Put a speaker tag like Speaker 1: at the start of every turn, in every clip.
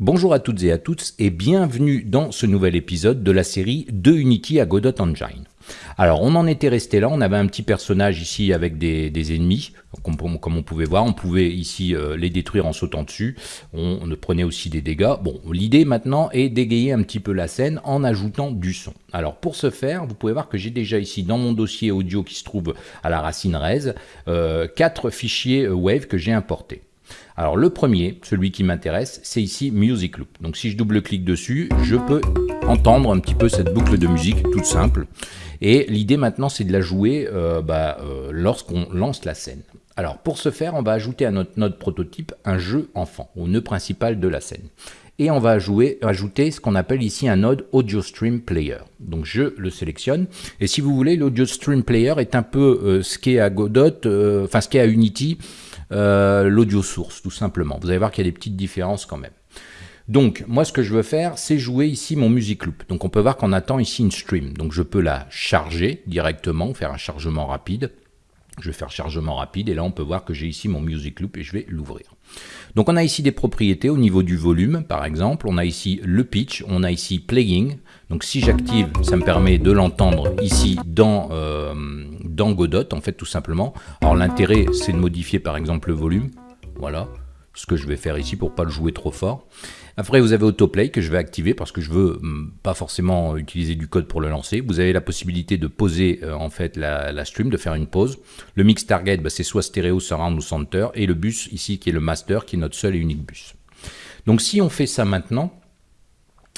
Speaker 1: Bonjour à toutes et à tous et bienvenue dans ce nouvel épisode de la série de Unity à Godot Engine. Alors on en était resté là, on avait un petit personnage ici avec des, ennemis, comme, on pouvait voir, on pouvait ici euh, les détruire en sautant dessus, on, prenait aussi des dégâts. Bon, l'idée maintenant est d'égayer un petit peu la scène en ajoutant du son. Alors pour ce faire, vous pouvez voir que j'ai déjà ici dans mon dossier audio qui se trouve à la racine res, euh, quatre fichiers euh, Wave que j'ai importés. Alors le premier, celui qui m'intéresse, c'est ici Music Loop. Donc si je double-clique dessus, je peux entendre un petit peu cette boucle de musique toute simple. Et l'idée maintenant, c'est de la jouer euh, bah, euh, lorsqu'on lance la scène. Alors pour ce faire, on va ajouter à notre node prototype un jeu enfant, au nœud principal de la scène. Et on va ajouter ce qu'on appelle ici un node Audio Stream Player. Donc je le sélectionne. Et si vous voulez, l'Audio Stream Player est un peu euh, ce qu'est à Godot, enfin ce qu'est à Unity, euh, l'audio source, tout simplement. Vous allez voir qu'il y a des petites différences quand même. Donc, moi, ce que je veux faire, c'est jouer ici mon music loop. Donc, on peut voir qu'on attend ici une stream. Donc, je peux la charger directement, faire un chargement rapide. Je vais faire chargement rapide et là, on peut voir que j'ai ici mon music loop et je vais l'ouvrir. Donc, on a ici des propriétés au niveau du volume, par exemple. On a ici le pitch, on a ici playing. Donc, si j'active, ça me permet de l'entendre ici dans... Euh, Godot, en fait, tout simplement. Alors l'intérêt, c'est de modifier par exemple le volume. Voilà, ce que je vais faire ici pour pas le jouer trop fort. Après, vous avez Autoplay que je vais activer parce que je veux hum, pas forcément utiliser du code pour le lancer. Vous avez la possibilité de poser euh, en fait la, stream, de faire une pause. Le mix target, bah, c'est soit stéréo, surround ou center. Et le bus ici qui est le master, qui est notre seul et unique bus. Donc si on fait ça maintenant,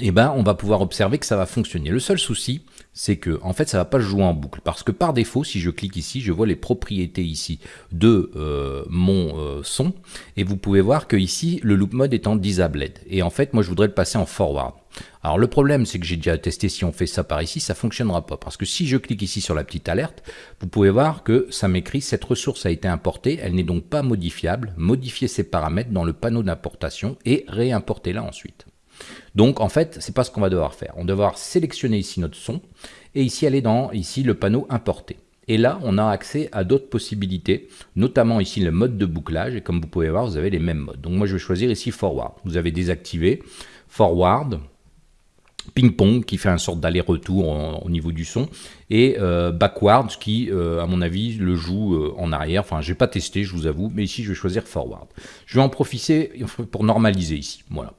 Speaker 1: eh ben, on va pouvoir observer que ça va fonctionner. Le seul souci, c'est que en fait ça va pas jouer en boucle. Parce que par défaut si je clique ici je vois les propriétés ici de euh, mon euh, son. Et vous pouvez voir que ici le loop mode est en disabled. Et en fait moi je voudrais le passer en forward. Alors le problème c'est que j'ai déjà testé si on fait ça par ici ça fonctionnera pas. Parce que si je clique ici sur la petite alerte vous pouvez voir que ça m'écrit cette ressource a été importée elle n'est donc pas modifiable. Modifier ses paramètres dans le panneau d'importation et réimporter là ensuite donc en fait, c'est pas ce qu'on va devoir faire. On va devoir sélectionner ici notre son et ici aller dans ici le panneau importer. Et là, on a accès à d'autres possibilités, notamment ici le mode de bouclage. Et comme vous pouvez voir, vous avez les mêmes modes. Donc moi, je vais choisir ici Forward. Vous avez désactivé Forward, ping-pong qui fait un sorte d'aller-retour au niveau du son et euh, backward qui euh, à mon avis le joue euh, en arrière enfin j'ai pas testé je vous avoue mais ici je vais choisir forward je vais en profiter pour normaliser ici voilà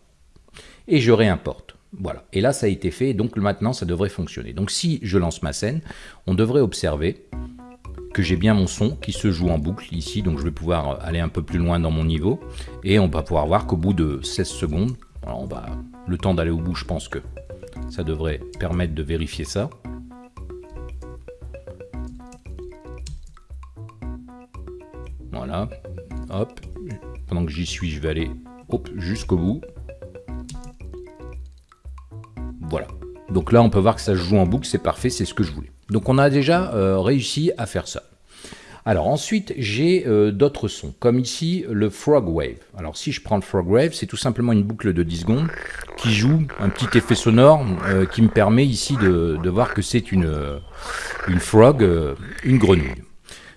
Speaker 1: et je réimporte. Voilà. Et là, ça a été fait, donc maintenant, ça devrait fonctionner. Donc si je lance ma scène, on devrait observer que j'ai bien mon son qui se joue en boucle ici, donc je vais pouvoir aller un peu plus loin dans mon niveau, et on va pouvoir voir qu'au bout de 16 secondes, le temps d'aller au bout, je pense que ça devrait permettre de vérifier ça. Voilà, hop, pendant que j'y suis, je vais aller jusqu'au bout. Donc là, on peut voir que ça joue en boucle, c'est parfait, c'est ce que je voulais. Donc on a déjà euh, réussi à faire ça. Alors ensuite, j'ai euh, d'autres sons, comme ici le Frog Wave. Alors si je prends le Frog Wave, c'est tout simplement une boucle de 10 secondes qui joue un petit effet sonore euh, qui me permet ici de, de voir que c'est une, une frog, une grenouille.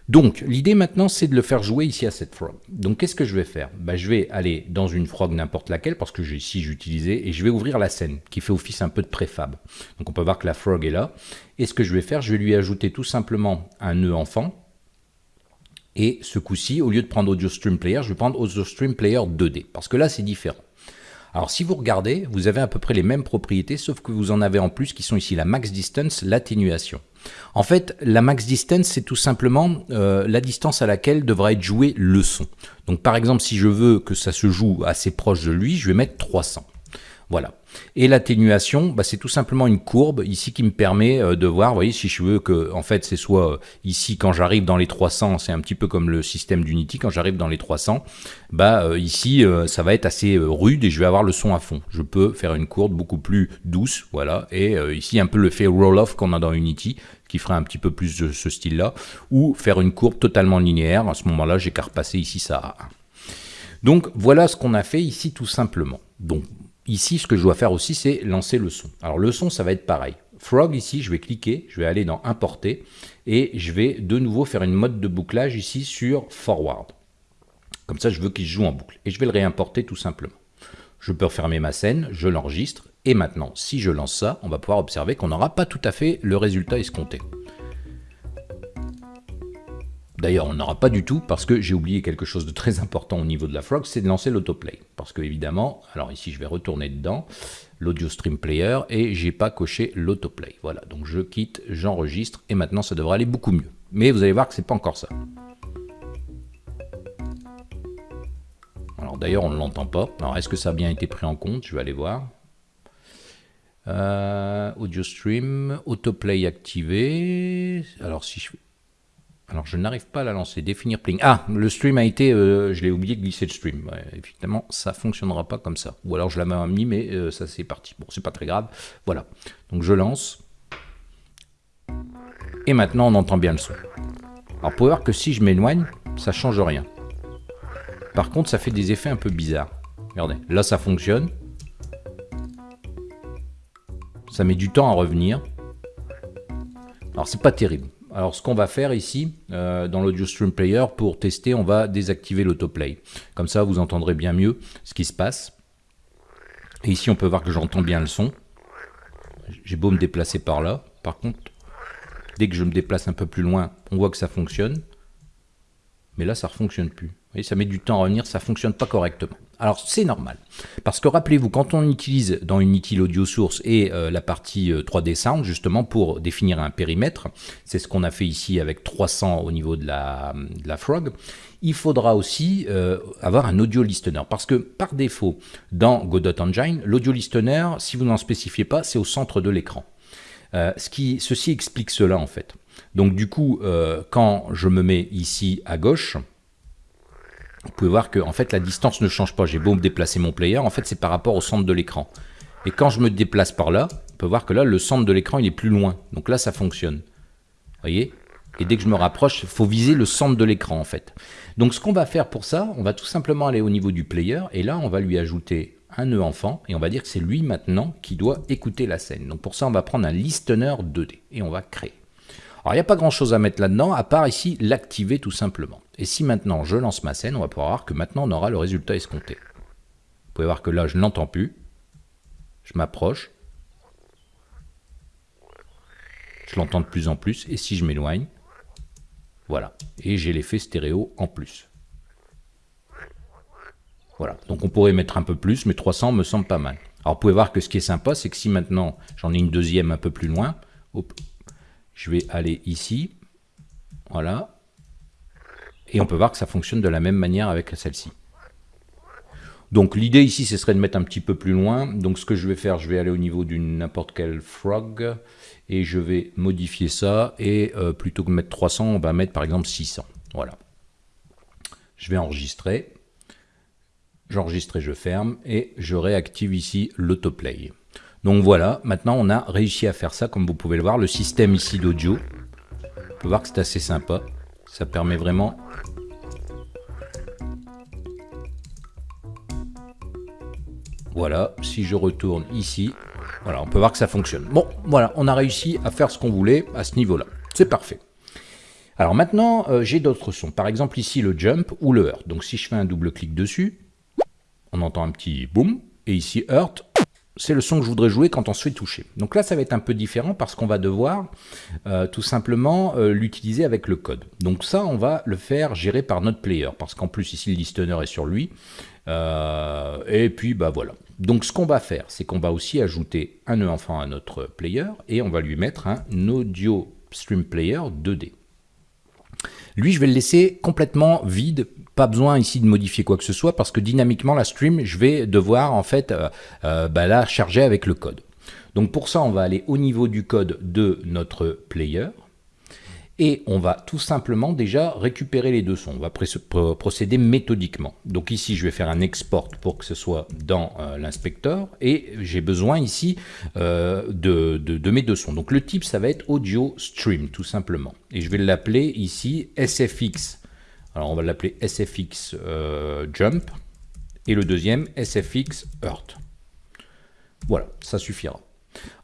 Speaker 1: Donc, l'idée maintenant, c'est de le faire jouer ici à cette frog. Donc, qu'est-ce que je vais faire? Bah, Je vais aller dans une frog n'importe laquelle, parce que ici j'utilisais, et je vais ouvrir la scène, qui fait office un peu de préfab. Donc, on peut voir que la frog est là. Et ce que je vais faire, je vais lui ajouter tout simplement un nœud enfant. Et ce coup-ci, au lieu de prendre Audio Stream Player, je vais prendre Audio Stream Player 2D, parce que là, c'est différent. Alors si vous regardez, vous avez à peu près les mêmes propriétés, sauf que vous en avez en plus qui sont ici la max distance, l'atténuation. En fait, la max distance, c'est tout simplement euh, la distance à laquelle devra être joué le son. Donc par exemple, si je veux que ça se joue assez proche de lui, je vais mettre 300. Voilà. Et l'atténuation, bah, c'est tout simplement une courbe ici qui me permet euh, de voir, vous voyez, si je veux que en fait c'est soit euh, ici quand j'arrive dans les 300, c'est un petit peu comme le système d'Unity, quand j'arrive dans les 300, bah ici ça va être assez rude et je vais avoir le son à fond. Je peux faire une courbe beaucoup plus douce, voilà, et ici un peu le fait roll-off qu'on a dans Unity, qui ferait un petit peu plus de ce style-là, ou faire une courbe totalement linéaire, à ce moment-là j'ai qu'à repasser ici ça à 1. Donc voilà ce qu'on a fait ici tout simplement. Donc Ici, ce que je dois faire aussi, c'est lancer le son. Alors le son, ça va être pareil. Frog, ici, je vais cliquer, je vais aller dans Importer, et je vais de nouveau faire une mode de bouclage ici sur Forward. Comme ça, je veux qu'il joue en boucle. Et je vais le réimporter tout simplement. Je peux refermer ma scène, je l'enregistre, et maintenant, si je lance ça, on va pouvoir observer qu'on n'aura pas tout à fait le résultat escompté. D'ailleurs, on n'aura pas du tout parce que j'ai oublié quelque chose de très important au niveau de la frog, c'est de lancer l'autoplay. Parce que évidemment, alors ici je vais retourner dedans, l'audio stream player, et j'ai pas coché l'autoplay. Voilà, donc je quitte, j'enregistre, et maintenant ça devrait aller beaucoup mieux. Mais vous allez voir que c'est pas encore ça. Alors d'ailleurs, on ne l'entend pas. Alors est-ce que ça a bien été pris en compte? Je vais aller voir. Euh, audio stream, autoplay activé. Alors si je alors, je n'arrive pas à la lancer. Définir pling. Ah, le stream a été... Euh, je l'ai oublié de glisser le stream. effectivement, ça fonctionnera pas comme ça. Ou alors, je l'avais mis, mais euh, ça, c'est parti. Bon, c'est pas très grave. Voilà. Donc, je lance. Et maintenant, on entend bien le son. Alors, pour voir que si je m'éloigne, ça change rien. Par contre, ça fait des effets un peu bizarres. Regardez, là, ça fonctionne. Ça met du temps à revenir. Alors, c'est pas terrible. Alors ce qu'on va faire ici, euh, dans l'Audio Stream Player, pour tester, on va désactiver l'autoplay. Comme ça, vous entendrez bien mieux ce qui se passe. Et ici, on peut voir que j'entends bien le son. J'ai beau me déplacer par là. Par contre, dès que je me déplace un peu plus loin, on voit que ça fonctionne. Mais là, ça ne fonctionne plus. Et ça met du temps à revenir, ça ne fonctionne pas correctement. Alors c'est normal, parce que rappelez-vous, quand on utilise dans Unity l'audio source et euh, la partie 3D euh, Sound, justement pour définir un périmètre, c'est ce qu'on a fait ici avec 300 au niveau de la, Frog, il faudra aussi euh, avoir un audio listener, parce que par défaut, dans Godot Engine, l'audio listener, si vous n'en spécifiez pas, c'est au centre de l'écran. ceci explique cela en fait. Donc du coup, quand je me mets ici à gauche, vous pouvez voir que en fait la distance ne change pas. J'ai beau me déplacer mon player, en fait c'est par rapport au centre de l'écran. Et quand je me déplace par là, on peut voir que là le centre de l'écran il est plus loin. Donc là ça fonctionne. voyez? Et dès que je me rapproche, il faut viser le centre de l'écran en fait. Donc ce qu'on va faire pour ça, on va tout simplement aller au niveau du player et là on va lui ajouter un nœud enfant et on va dire que c'est lui maintenant qui doit écouter la scène. Donc pour ça on va prendre un listener 2D et on va créer. Alors, il n'y a pas grand-chose à mettre là-dedans, à part ici l'activer tout simplement. Et si maintenant je lance ma scène, on va pouvoir voir que maintenant on aura le résultat escompté. Vous pouvez voir que là, je n'entends plus. Je m'approche. Je l'entends de plus en plus. Et si je m'éloigne, voilà. Et j'ai l'effet stéréo en plus. Voilà. Donc on pourrait mettre un peu plus, mais 300 me semble pas mal. Alors vous pouvez voir que ce qui est sympa, c'est que si maintenant j'en ai une deuxième un peu plus loin, hop, je vais aller ici. Voilà. Et on peut voir que ça fonctionne de la même manière avec celle-ci. Donc l'idée ici, ce serait de mettre un petit peu plus loin. Donc ce que je vais faire, je vais aller au niveau d'une n'importe quelle frog et je vais modifier ça. Et euh, plutôt que de mettre 300, on va mettre par exemple 600. Voilà. Je vais enregistrer. J'enregistre et je ferme. Et je réactive ici l'autoplay. Donc voilà, maintenant on a réussi à faire ça, comme vous pouvez le voir. Le système ici d'audio, on peut voir que c'est assez sympa. Ça permet vraiment... Voilà, si je retourne ici, voilà, on peut voir que ça fonctionne. Bon, voilà, on a réussi à faire ce qu'on voulait à ce niveau-là. C'est parfait. Alors maintenant, euh, j'ai d'autres sons. Par exemple ici le jump ou le hurt. Donc si je fais un double clic dessus, on entend un petit boom. Et ici hurt, c'est le son que je voudrais jouer quand on se fait toucher. Donc là, ça va être un peu différent parce qu'on va devoir euh, tout simplement euh, l'utiliser avec le code. Donc ça, on va le faire gérer par notre player parce qu'en plus, ici, le listener est sur lui. Euh, et puis, bah voilà. Donc ce qu'on va faire, c'est qu'on va aussi ajouter un nœud enfant à notre player et on va lui mettre un audio stream player 2D. Lui, je vais le laisser complètement vide pas besoin ici de modifier quoi que ce soit parce que dynamiquement la stream, je vais devoir en fait euh, euh, bah, la charger avec le code. Donc pour ça, on va aller au niveau du code de notre player et on va tout simplement déjà récupérer les deux sons. On va procéder méthodiquement. Donc ici, je vais faire un export pour que ce soit dans euh, l'inspecteur et j'ai besoin ici de, de, mes deux sons. Donc le type, ça va être audio stream tout simplement. Et je vais l'appeler ici SFX on va l'appeler SFX euh, Jump et le deuxième SFX Earth. Voilà, ça suffira.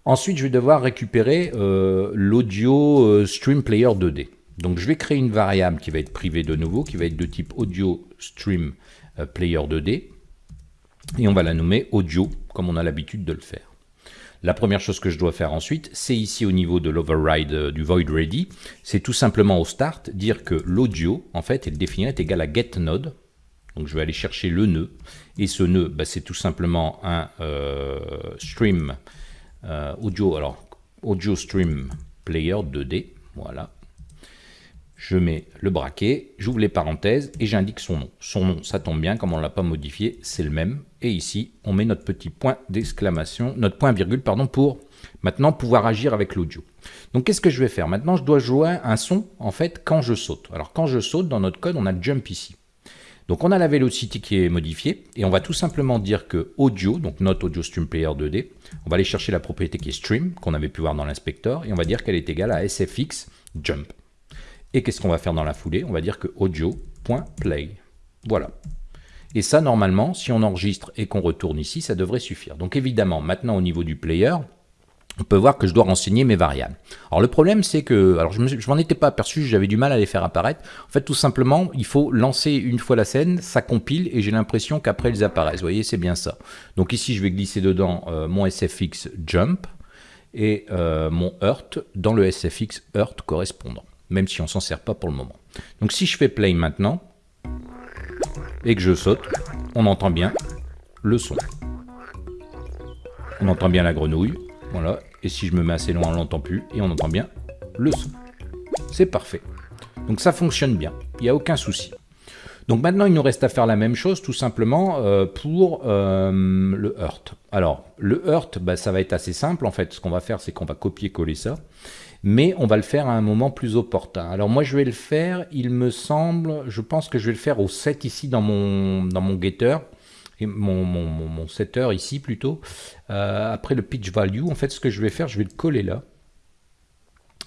Speaker 1: Ensuite, je vais devoir récupérer euh, l'audio euh, Stream Player 2D. Donc je vais créer une variable qui va être privée de nouveau, qui va être de type Audio Stream Player 2D. et on va la nommer audio, comme on a l'habitude de le faire. La première chose que je dois faire ensuite, c'est ici au niveau de l'override euh, du void ready, c'est tout simplement au start dire que l'audio, en fait, est défini est égal à getNode. Donc je vais aller chercher le nœud, et ce nœud, bah, c'est tout simplement un euh, stream euh, audio, alors audio stream player 2D, voilà. Je mets le braquet, j'ouvre les parenthèses et j'indique son nom. Son nom, ça tombe bien, comme on ne l'a pas modifié, c'est le même. Et ici, on met notre petit point d'exclamation, notre point virgule, pardon, pour maintenant pouvoir agir avec l'audio. Donc qu'est-ce que je vais faire? Maintenant, je dois jouer un son, en fait, quand je saute. Alors quand je saute, dans notre code, on a jump ici. Donc on a la velocity qui est modifiée, et on va tout simplement dire que audio, donc notre audio stream player 2D, on va aller chercher la propriété qui est stream, qu'on avait pu voir dans l'inspecteur, et on va dire qu'elle est égale à sfx jump. Et qu'est-ce qu'on va faire dans la foulée? On va dire que audio.play. Voilà. Et ça, normalement, si on enregistre et qu'on retourne ici, ça devrait suffire. Donc évidemment, maintenant au niveau du player, on peut voir que je dois renseigner mes variables. Alors le problème c'est que, alors je m'en étais pas aperçu, j'avais du mal à les faire apparaître. En fait tout simplement, il faut lancer une fois la scène, ça compile et j'ai l'impression qu'après ils apparaissent. Vous voyez, c'est bien ça. Donc ici je vais glisser dedans euh, mon SFX jump et euh, mon hurt dans le SFX hurt correspondant, même si on s'en sert pas pour le moment. Donc si je fais play maintenant et que je saute, on entend bien le son. On entend bien la grenouille, voilà. Et si je me mets assez loin, on l'entend plus. Et on entend bien le son. C'est parfait. Donc ça fonctionne bien. Il n'y a aucun souci. Donc maintenant, il nous reste à faire la même chose tout simplement euh, pour euh, le Hurt. Alors, le Hurt, bah, ça va être assez simple. En fait, ce qu'on va faire, c'est qu'on va copier-coller ça. Mais on va le faire à un moment plus opportun. Alors moi, je vais le faire, il me semble, je pense que je vais le faire au 7 ici dans mon, dans mon getter et mon, mon, setter ici plutôt, euh, après le pitch value, en fait ce que je vais faire, je vais le coller là,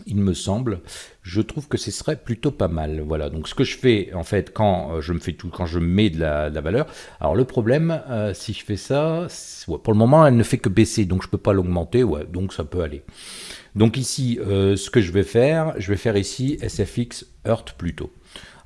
Speaker 1: il me semble, je trouve que ce serait plutôt pas mal. Voilà, donc ce que je fais en fait quand euh, je me fais tout, quand je mets de la, valeur. Alors le problème, euh, si je fais ça, pour le moment elle ne fait que baisser, donc je peux pas l'augmenter, donc ça peut aller. Donc ici, ce que je vais faire, je vais faire ici SFX Earth plutôt.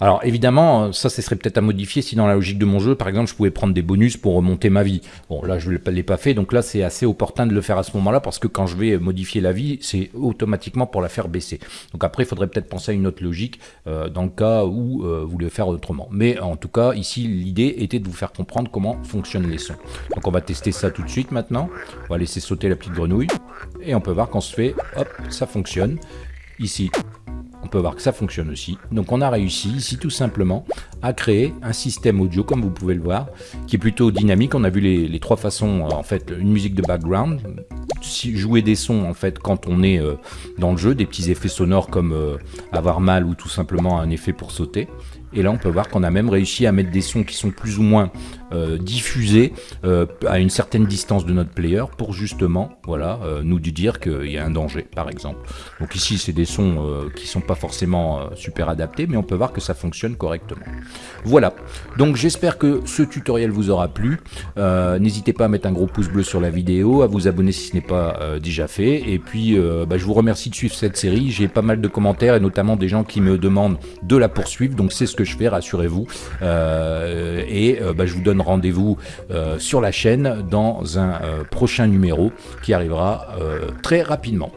Speaker 1: Alors évidemment, ça, ce serait peut-être à modifier si dans la logique de mon jeu, par exemple, je pouvais prendre des bonus pour remonter ma vie. Bon, là, je ne l'ai pas fait, donc là, c'est assez opportun de le faire à ce moment-là, parce que quand je vais modifier la vie, c'est automatiquement pour la faire baisser. Donc après, il faudrait peut-être penser à une autre logique euh, dans le cas où euh, vous voulez faire autrement. Mais en tout cas, ici, l'idée était de vous faire comprendre comment fonctionnent les sons. Donc on va tester ça tout de suite maintenant. On va laisser sauter la petite grenouille, et on peut voir qu'on se fait, hop, ça fonctionne. Ici, on peut voir que ça fonctionne aussi. Donc on a réussi ici tout simplement à créer un système audio comme vous pouvez le voir qui est plutôt dynamique. On a vu les, trois façons euh, en fait une musique de background, jouer des sons en fait quand on est euh, dans le jeu, des petits effets sonores comme euh, avoir mal ou tout simplement un effet pour sauter. Et là, on peut voir qu'on a même réussi à mettre des sons qui sont plus ou moins euh, diffusés euh, à une certaine distance de notre player pour justement voilà, euh, nous dire qu'il y a un danger, par exemple. Donc ici, c'est des sons qui sont pas forcément super adaptés, mais on peut voir que ça fonctionne correctement. Voilà, donc j'espère que ce tutoriel vous aura plu. N'hésitez pas à mettre un gros pouce bleu sur la vidéo, à vous abonner si ce n'est pas déjà fait. Et puis, bah, je vous remercie de suivre cette série. J'ai pas mal de commentaires et notamment des gens qui me demandent de la poursuivre. Donc c'est ce que je fais, rassurez-vous. Euh, et euh, bah, je vous donne rendez-vous euh, sur la chaîne dans un prochain numéro qui arrivera très rapidement.